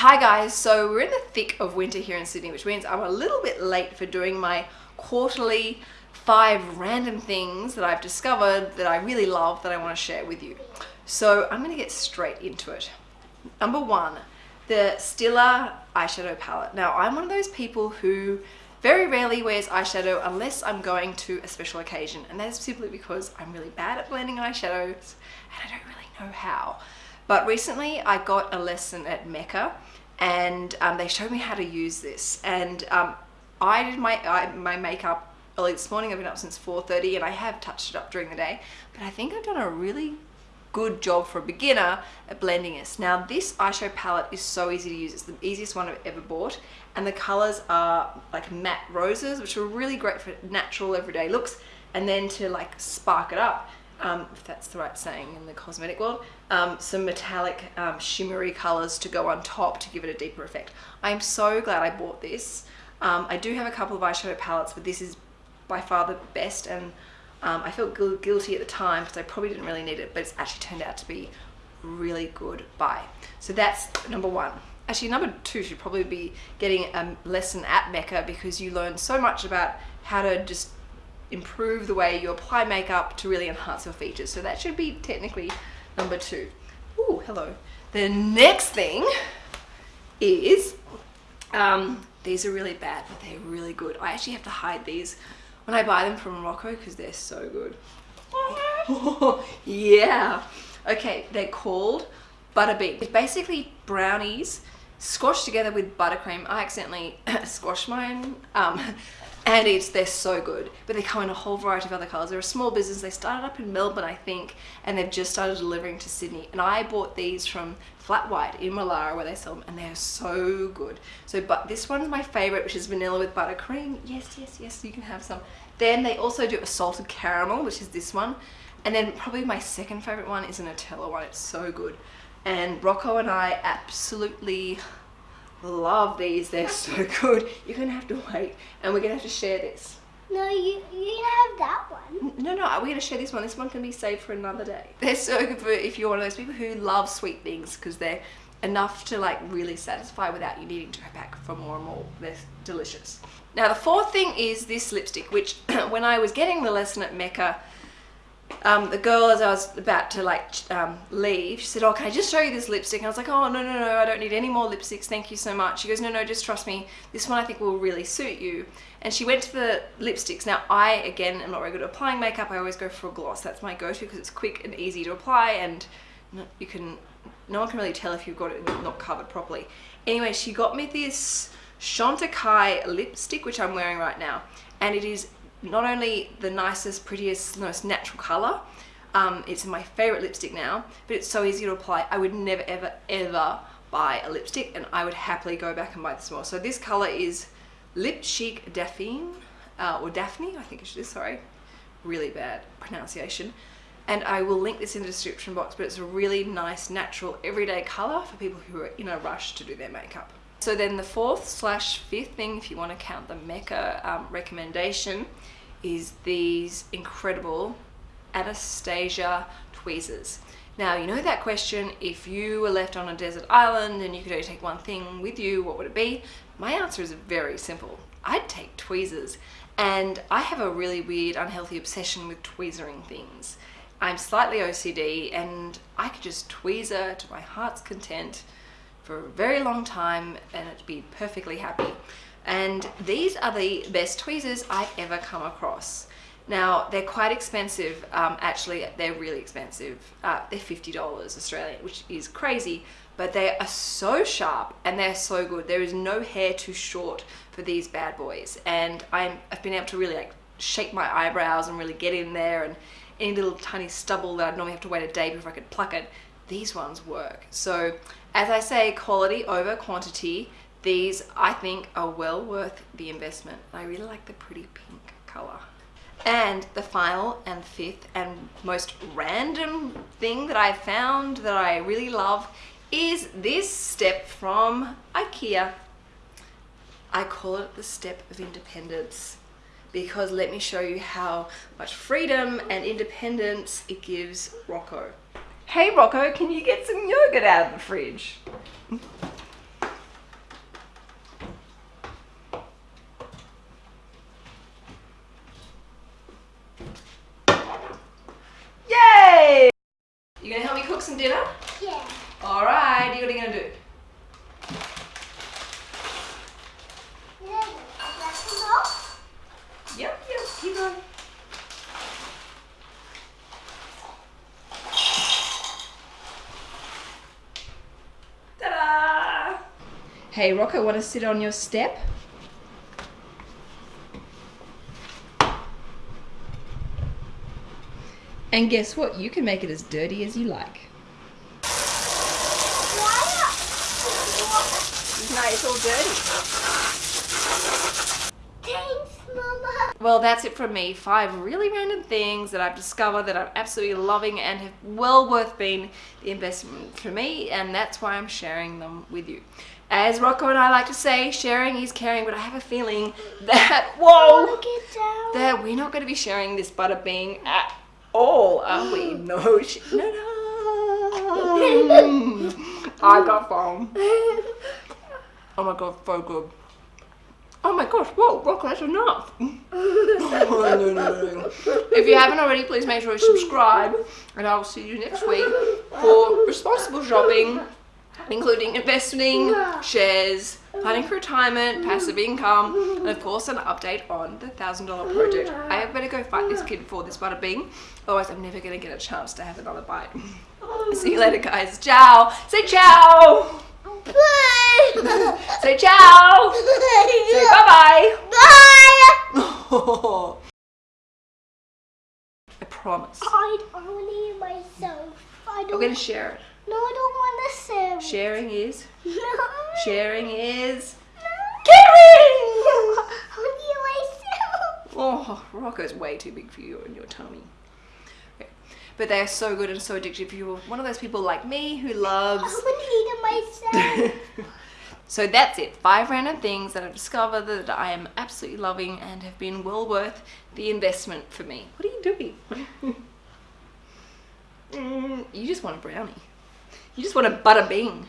Hi guys, so we're in the thick of winter here in Sydney, which means I'm a little bit late for doing my quarterly five random things that I've discovered that I really love that I want to share with you. So I'm going to get straight into it. Number one, the Stila eyeshadow palette. Now I'm one of those people who very rarely wears eyeshadow unless I'm going to a special occasion and that is simply because I'm really bad at blending eyeshadows and I don't really know how. But recently I got a lesson at Mecca and um, they showed me how to use this and um, I did my, I, my makeup early this morning. I've been up since 4.30 and I have touched it up during the day but I think I've done a really good job for a beginner at blending this. Now this eyeshadow palette is so easy to use. It's the easiest one I've ever bought and the colors are like matte roses which are really great for natural everyday looks and then to like spark it up um, if that's the right saying in the cosmetic world, um, some metallic um, shimmery colors to go on top to give it a deeper effect. I'm so glad I bought this. Um, I do have a couple of eyeshadow palettes, but this is by far the best and um, I felt gu guilty at the time because I probably didn't really need it, but it's actually turned out to be really good buy. So that's number one. Actually, number two should probably be getting a lesson at Mecca because you learn so much about how to just improve the way you apply makeup to really enhance your features. So that should be technically number two. Ooh, hello. The next thing is, um, these are really bad, but they're really good. I actually have to hide these when I buy them from Rocco because they're so good. yeah. Okay, they're called Butterbean. It's basically brownies squashed together with buttercream. I accidentally squashed mine. Um, and it's they're so good. But they come in a whole variety of other colors they're a small business. They started up in Melbourne I think and they've just started delivering to Sydney. And I bought these from Flat White in Woollahra where they sell them and they're so good. So but this one's my favorite which is vanilla with buttercream. Yes yes yes you can have some. Then they also do a salted caramel which is this one. And then probably my second favorite one is a Nutella one. It's so good. And Rocco and I absolutely love these they're so good. You're gonna have to wait and we're gonna have to share this. No you you have that one. No no we're gonna share this one. This one can be saved for another day. They're so good for if you're one of those people who love sweet things because they're enough to like really satisfy without you needing to go back for more and more. They're delicious. Now the fourth thing is this lipstick which when I was getting the lesson at Mecca um, the girl as I was about to like um, leave, she said, oh, can I just show you this lipstick? And I was like, oh, no, no, no, I don't need any more lipsticks. Thank you so much. She goes, no, no, just trust me. This one I think will really suit you. And she went to the lipsticks. Now, I, again, am not very good at applying makeup. I always go for a gloss. That's my go-to because it's quick and easy to apply and you can, no one can really tell if you've got it not covered properly. Anyway, she got me this Chantecaille lipstick, which I'm wearing right now. And it is not only the nicest, prettiest, most natural color, um, it's my favorite lipstick now, but it's so easy to apply. I would never, ever, ever buy a lipstick and I would happily go back and buy this more. So this color is Lip Chic Daphne, uh, or Daphne, I think it is, sorry. Really bad pronunciation. And I will link this in the description box, but it's a really nice, natural, everyday color for people who are in a rush to do their makeup. So then the fourth slash fifth thing, if you want to count the Mecca um, recommendation, is these incredible Anastasia tweezers. Now, you know that question, if you were left on a desert island and you could only take one thing with you, what would it be? My answer is very simple. I'd take tweezers. And I have a really weird, unhealthy obsession with tweezering things. I'm slightly OCD and I could just tweezer to my heart's content for a very long time and it'd be perfectly happy. And these are the best tweezers I've ever come across. Now, they're quite expensive. Um, actually, they're really expensive. Uh, they're $50 Australian, which is crazy, but they are so sharp and they're so good. There is no hair too short for these bad boys. And i have been able to really like shape my eyebrows and really get in there and any little tiny stubble that I'd normally have to wait a day before I could pluck it, these ones work. So as I say, quality over quantity. These, I think, are well worth the investment. I really like the pretty pink color. And the final and fifth and most random thing that I found that I really love is this step from Ikea. I call it the step of independence because let me show you how much freedom and independence it gives Rocco. Hey Rocco, can you get some yogurt out of the fridge? Hey, Rocco, want to sit on your step? And guess what? You can make it as dirty as you like. No, it's all dirty. Thanks, Mama. Well, that's it from me. Five really random things that I've discovered that I'm absolutely loving and have well worth being the investment for me, and that's why I'm sharing them with you. As Rocco and I like to say, sharing is caring, but I have a feeling that, whoa, that we're not going to be sharing this butter bean at all, are we? No, sh- no, no. I got foam. Oh my god, so good. Oh my gosh, whoa, Rocco, that's enough. Oh, no, no, no. If you haven't already, please make sure you subscribe, and I'll see you next week for responsible shopping, including investing, shares, planning for retirement, mm. passive income, mm-hmm. and of course an update on the thousand dollar project. Mm. I better go fight this mm. kid for this butter bean, otherwise I'm never gonna get a chance to have another bite. Oh, See you later, guys. Ciao. Say ciao. Bye. Say ciao. Say bye bye. Bye. I promise. I only myself. I don't. I'm gonna share it. No, I don't want to serve. Sharing is. No. Sharing is. Caring. Caring! Only myself. Oh, Rocco's way too big for you and your tummy. Okay. But they are so good and so addictive. If you're one of those people like me who loves. I want to eat it myself. so that's it. Five random things that I've discovered that I am absolutely loving and have been well worth the investment for me. What are you doing? Mm, you just want a brownie. You just want a butter bean.